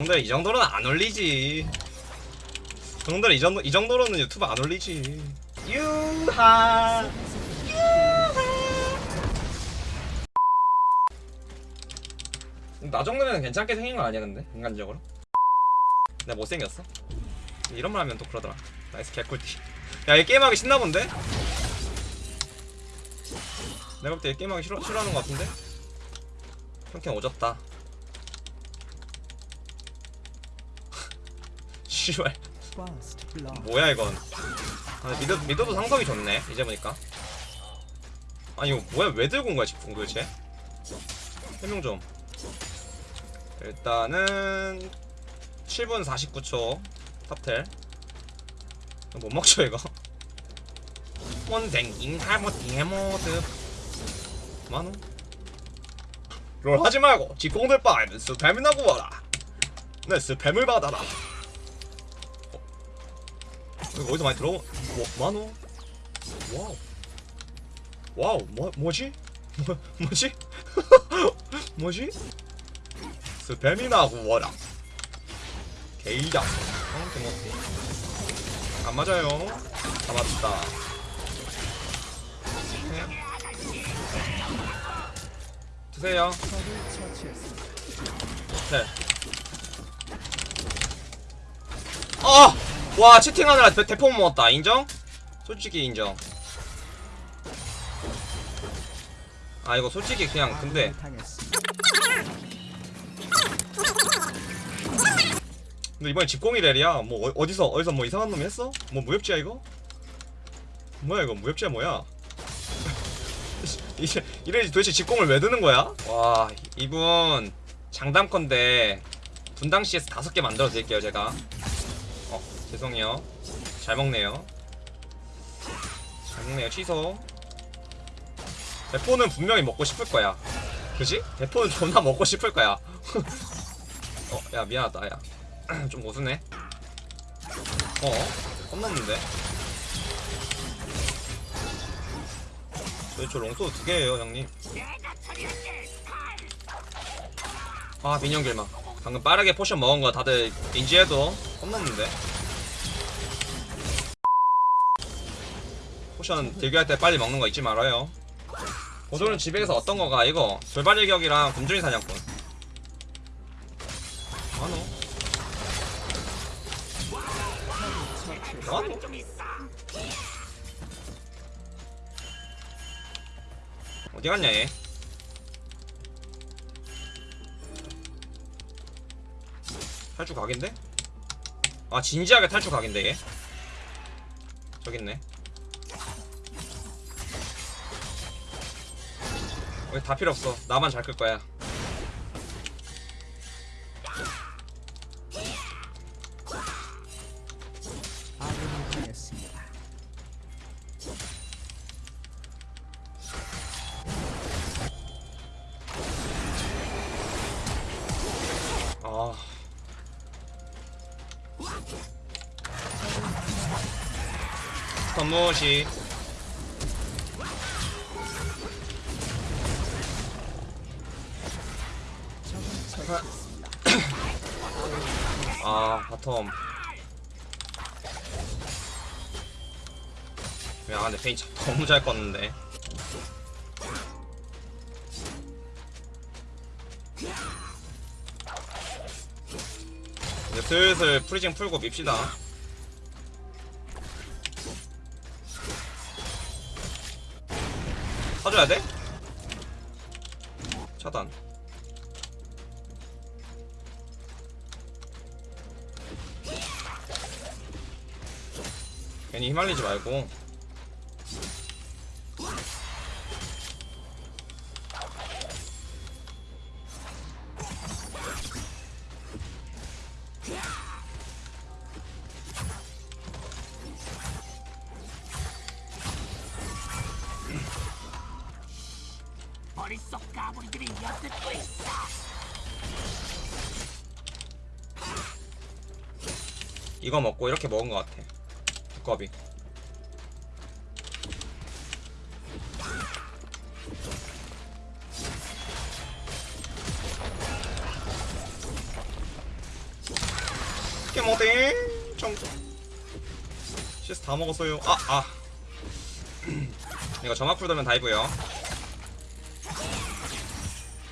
형들 이 정도로는 안 올리지. 형들 이 정도 이 정도로는 유튜브 안 올리지. 유하. 나 정도면 괜찮게 생긴 거 아니야 근데 인간적으로? 내가 못생겼어? 이런 말 하면 또 그러더라 nice 개꿀띠 야이 게임하기 신나 본데? 내가 볼때이 게임하기 싫어, 싫어하는 거 같은데? 평캔 오졌다 씨발. 뭐야 이건. 아, 미드, 미드도 상성이 좋네 이제 보니까. 아니 이거 뭐야 왜 들고 온 거야 지금 도대체? 설명 좀. 일단은 7분 49초 탑텔. 못 먹죠 이거? 원생인 할머니 해모드. 만원 롤 하지 말고 지공들 바에는 스팸이나 구워라. 내 스팸을 받아라. 어? 이거 어디서 많이 들어온 뭐, 만원 와우 와우 뭐, 뭐지? 뭐, 뭐지? 뭐지? 스팸이나 구워라 게이다 어? 대먹기 안 맞아요 다 맞다 네. 드세요. 네. 아! 와 채팅하느라 대, 대포 먹었다 인정? 솔직히 인정 아 이거 솔직히 그냥 근데. 근데 이번에 집공이 렐이야 뭐 어, 어디서 어디서 뭐 이상한 놈이 했어? 뭐 무협지야 이거? 뭐야 이거 무협지야 뭐야? 이제 이래 도대체 집공을 왜 드는 거야? 와 이분 장담컨대 분당 CS 다섯 개 만들어 드릴게요 제가 어 죄송해요 잘 먹네요 잘 먹네요 취소 대포는 분명히 먹고 싶을 거야 그지? 대포는 존나 먹고 싶을 거야 어 야 미안하다 야 좀 고수네. 어? 겁났는데? 저희 저 롱소드 두 개예요, 형님. 아, 민영길마. 방금 빠르게 포션 먹은 거 다들 인지해도 겁났는데? 포션 들교할 때 빨리 먹는 거 잊지 말아요. 고조는 집에서 어떤 거가 이거 돌발 일격이랑 굶주린 사냥꾼. 아노? 어? 어디 갔냐 얘? 탈출 각인데? 아 진지하게 탈출 각인데 얘? 저기 있네 다 필요 없어. 나만 잘 끌 거야. 아. 선무시 바텀. 야 근데 페인 참 너무 잘 껐는데. 이제 슬슬 프리징 풀고 밉시다. 사줘야 돼? 차단 괜히 휘말리지 말고. 이거 먹고 이렇게 먹은 것 같아 두꺼비 못해 정도 CS 다 먹었어요. 아아. 이거 점화 쿨 돌면 다이브요.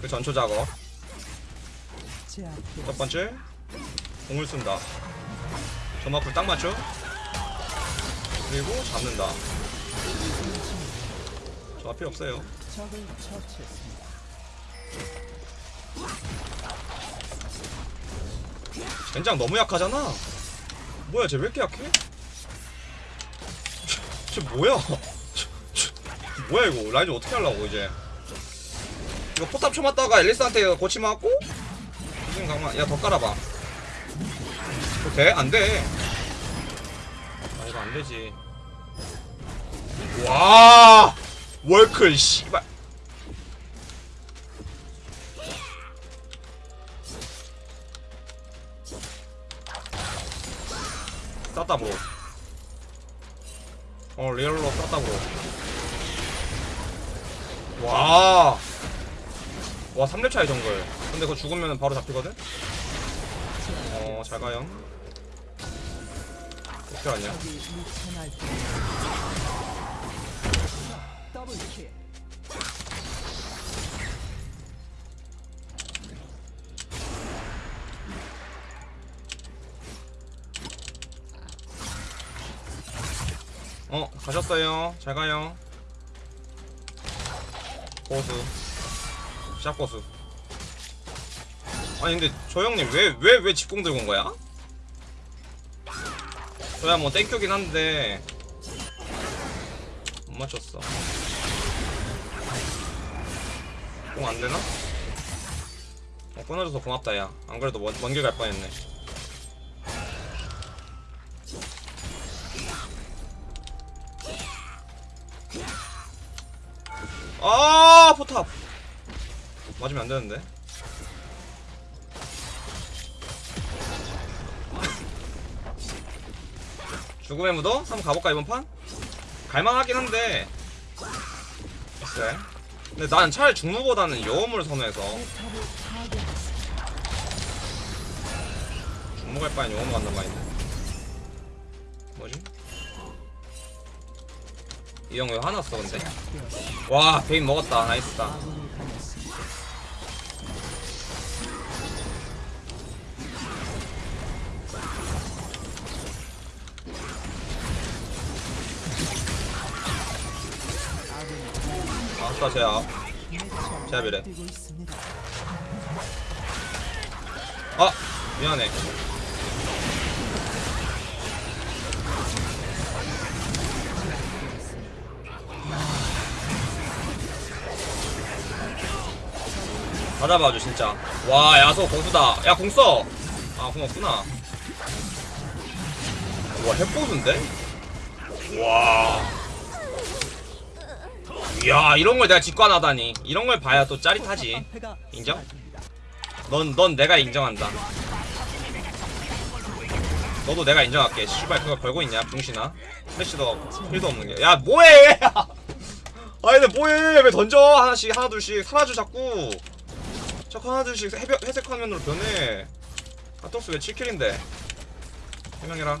그 전초 작업. 첫 번째 궁을 쓴다. 점화 쿨딱 맞죠 그리고 잡는다 점화 필요 없어요. 젠장 너무 약하잖아 뭐야 쟤 왜 이렇게 약해? 쟤, 쟤 뭐야 뭐야 이거 라이즈 어떻게 하려고 이제 이거 포탑 쳐맞다가 엘리스한테 고치 맞고 지금 강만 야더 깔아봐 돼? 안돼 아 이거 안되지. 와 월클 씨발. 쌌다 bro. 어 real로 쌌다 bro. 와 와 3렙 차이 정글. 근데 그거 죽으면 바로 잡히거든? 어 잘 가요 더블 킬. 어 가셨어요 잘 가요 고수 샷 고수 아니 근데 저 형님 왜 왜왜 집공 들고 온 거야? 저야 뭐 땡큐긴 한데. 못 맞췄어. 공 안되나? 어 끊어줘서 고맙다 야 안 그래도 먼, 먼길 갈 뻔했네. 아 포탑! 맞으면 안 되는데 죽음의 무도 한번 가볼까 이번 판? 갈만하긴 한데 글쎄 근데 난 차라리 중무보다는 여음을 선호해서. 중무 갈 바엔 여음 간단 말인데 뭐지? 이 형 왜 화났어 근데. 와 베인 먹었다 나이스다. 아싸 제압 제압이래. 아 미안해. 받아봐줘 진짜. 와 야소 고수다. 야 공써. 아공 없구나. 와 핵고수인데? 와 이야 이런 걸 내가 직관하다니 이런 걸 봐야 또 짜릿하지 인정? 넌, 넌 내가 인정한다. 너도 내가 인정할게. 씨발 그거 걸고 있냐, 병신아. 플래시도 힐도 없는 게. 야, 뭐해! 아니, 근데 뭐해! 왜 던져? 하나씩, 하나, 둘씩. 사라져, 자꾸. 자꾸 하나, 둘씩 해변, 회색 화면으로 변해. 아토스 왜 7킬인데? 해명해라.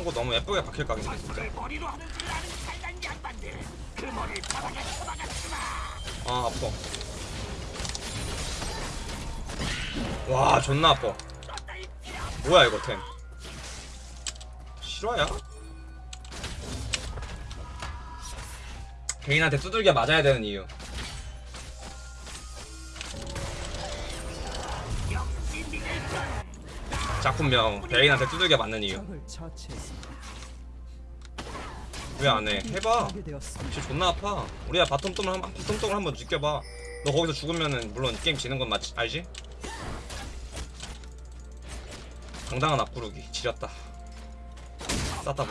아, 선고 너무 예쁘게 박힐 바닥에 쳐박았지마 아 아파. 와 존나 아파. 뭐야 이거 템? 실화야? 개인한테 두들겨 맞아야 되는 이유 작품명 베인한테 두들겨 맞는 이유. 왜 안 해? 해봐. 진짜 존나 아파 우리야 bottom 똥을 한 bottom 똥을 한번 느껴봐 너 거기서 죽으면은 물론 게임 지는 건 맞지 알지? 당당한 앞구르기 지렸다 쌌다 보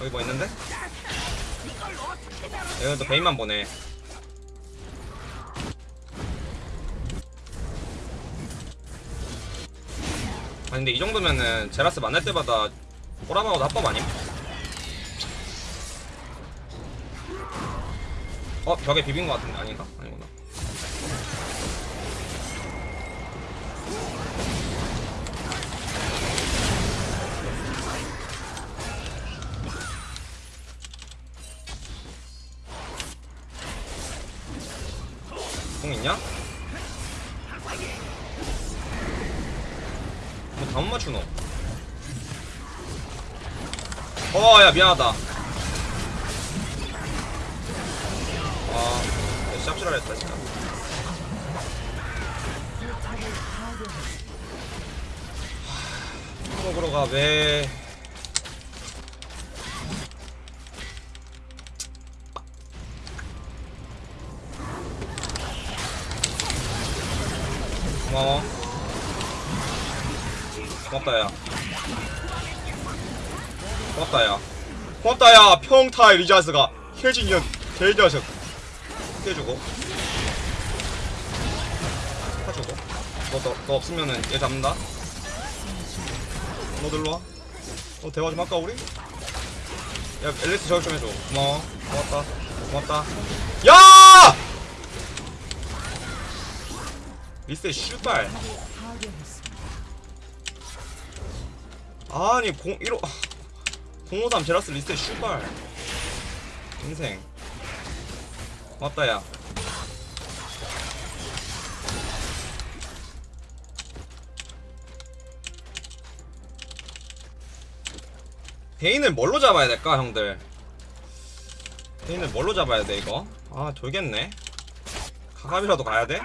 여기 뭐 있는데? 여기는 또 베인만 보네 아니 근데 이 정도면은 제라스 만날 때마다 꼬라박아도 합법 아님? 어 벽에 비빈 것 같은데 아닌가? 아니구나 뭐 다못 맞추노? 어, 야, 미안하다. 아, 샵시라 했다, 진짜. 하, 먹으러 가, 왜. 고마워. 고맙다, 야. 고맙다 야. 고맙다 야 평타 리자스가. 혜진이형 개자식 해주고. 해주고. 너, 너, 너 없으면은 얘 잡는다. 너 들러와. 너 대화 좀 할까 우리? 야 앨리스 저격 좀 해줘. 고마워. 고맙다. 고맙다. 야! 리셋 슈발 아니 공 1호 053 제라스 리셋 슈발. 인생. 고맙다 야. 베인을 뭘로 잡아야 될까 형들? 베인을 뭘로 잡아야 돼 이거? 아 돌겠네. 가갑이라도 가야 돼?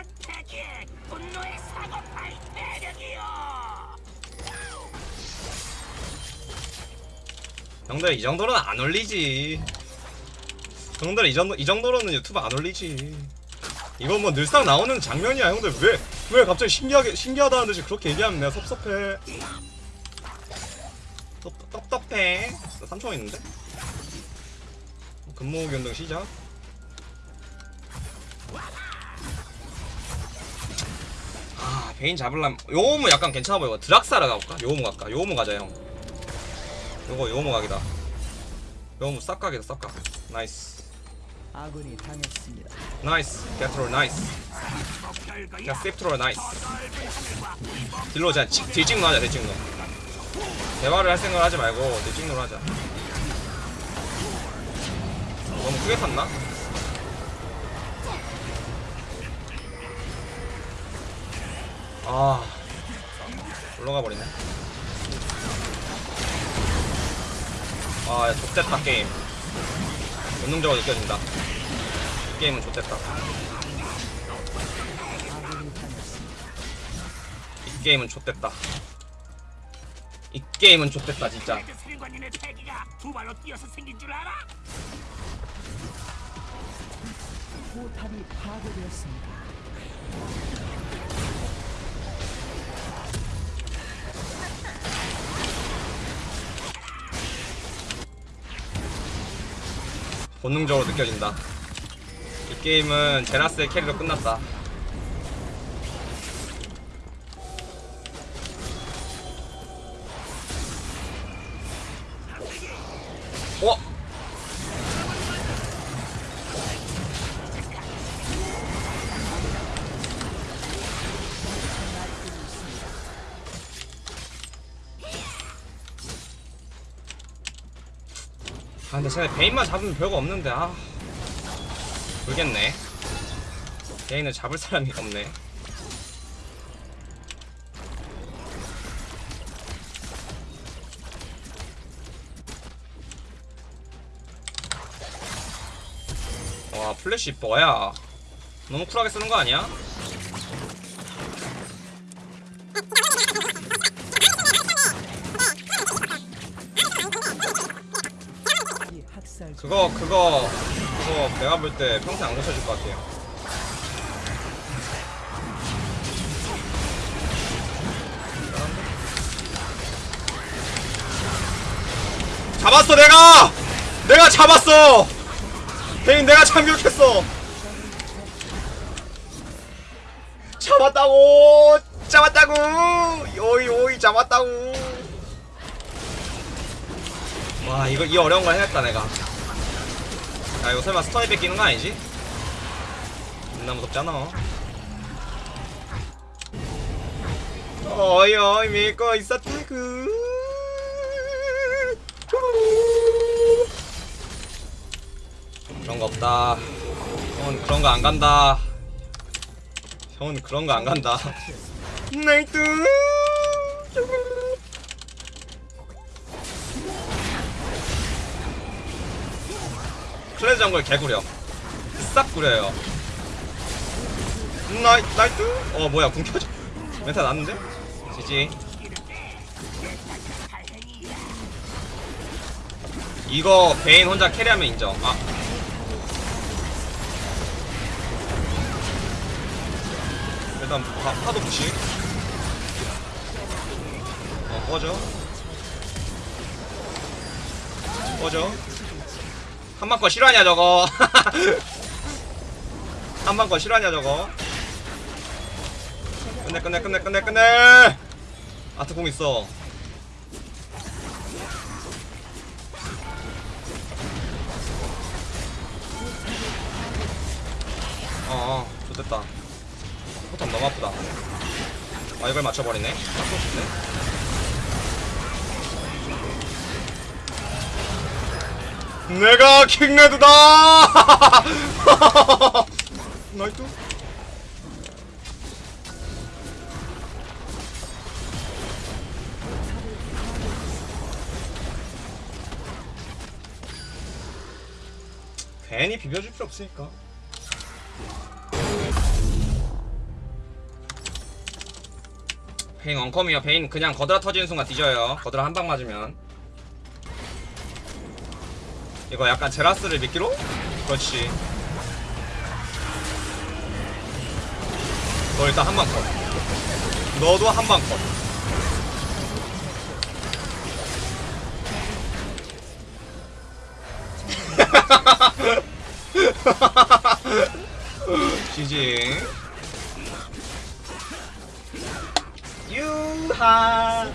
형들 이 정도로는 안 올리지. 형들 이 정도 이 정도로는 유튜브 안 올리지. 이건 뭐 늘상 나오는 장면이야, 형들 왜왜 갑자기 신기하게 신기하다는 듯이 그렇게 얘기하면 내가 섭섭해. 섭-. 나 3초 있는데. 근무 변동 시작. 아 베인 잡을람 요무는 약간 괜찮아 보여. 드락사라 가볼까? 요무 갈까? 요무 가자 형. 요거 요무 각이다. 요무 싹각이다 싹각. Nice. 아군이 당했습니다. Nice. 개troll nice. 그냥 self troll nice. 딜로 지- 딜찍노 하자 딜찍노. 대화를 할 생각 하지 말고 딜찍노로 하자. 너무 크게 탔나? 아 올라가 버리네. 아, 야, 좆됐다 게임. 본능적으로 느껴진다. 이 게임은 좆됐다. 이 게임은 좆됐다. 이 게임은 좆됐다 진짜. 포탑이 파괴되었습니다. 본능적으로 느껴진다. 이 게임은 제라스의 캐리로 끝났다. 어? 근데 쟤네 베인만 잡으면 별거 없는데 아. 모르겠네. 베인을 잡을 사람이 없네. 와 플래시 뭐야 너무 쿨하게 쓰는 거 아니야? 중 그거 그거 그거 내가 볼 때 평생 안 고쳐질 것 같아요. 잡았어 내가! 내가 잡았어! 베인 내가 참교육했어! 잡았다고! 잡았다고! 오이 오이 잡았다고! 와 이거 이 어려운 걸 해냈다 내가 야 이거 설마 스턴이 뺏기는 거 아니지? 존나 무섭잖아? 어이 어이 믿고 있었다구. 그런 거 없다. 형은 그런 거 안 간다. 형은 그런 거 안 간다. 나이트 클레드 정글 개구려 싹 구려요. 나이, 나이트? 어 뭐야 궁 켜져? 멘탈 났는데? GG. 이거 베인 혼자 carry하면 인정. 아. 일단 파, 파도 무시. 어 꺼져. 꺼져 한방 거 실화냐 저거? 한방 거 실화냐 저거? 끝내 끝내 끝내 끝내 끝내! 아트 공 있어. 어어 좋됐다. 포탑 너무 아프다. 아 이걸 맞춰버리네. 맞고 싶네 내가 킹레드다! 나이트 괜히 비벼줄 필요 없으니까. 베인 원컴이요. 베인 그냥 거드라 터지는 순간 뒤져요. 거드라 한 방 맞으면 이거 약간 제라스를 미끼로? 그렇지 너 일단 한 방 컷. 너도 한 방 컷. 지지 유하